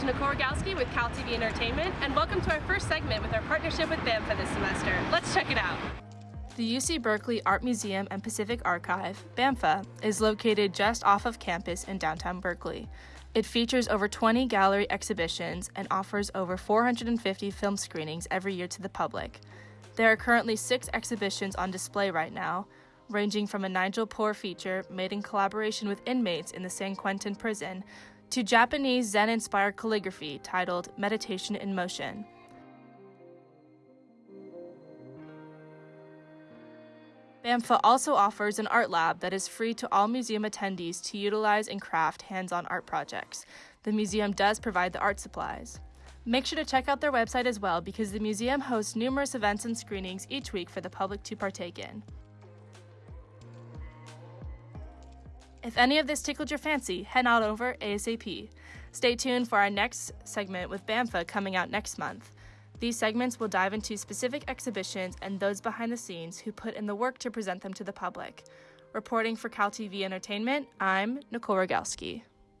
is Nicole Rogalski with Cal TV Entertainment, and welcome to our first segment with our partnership with BAMFA this semester. Let's check it out. The UC Berkeley Art Museum and Pacific Archive, BAMFA, is located just off of campus in downtown Berkeley. It features over 20 gallery exhibitions and offers over 450 film screenings every year to the public. There are currently six exhibitions on display right now, ranging from a Nigel Poor feature made in collaboration with inmates in the San Quentin prison to Japanese Zen inspired calligraphy titled Meditation in Motion. BAMFA also offers an art lab that is free to all museum attendees to utilize and craft hands on art projects. The museum does provide the art supplies. Make sure to check out their website as well because the museum hosts numerous events and screenings each week for the public to partake in. If any of this tickled your fancy, head on over ASAP. Stay tuned for our next segment with BAMFA coming out next month. These segments will dive into specific exhibitions and those behind the scenes who put in the work to present them to the public. Reporting for Cal TV Entertainment, I'm Nicole Rogalski.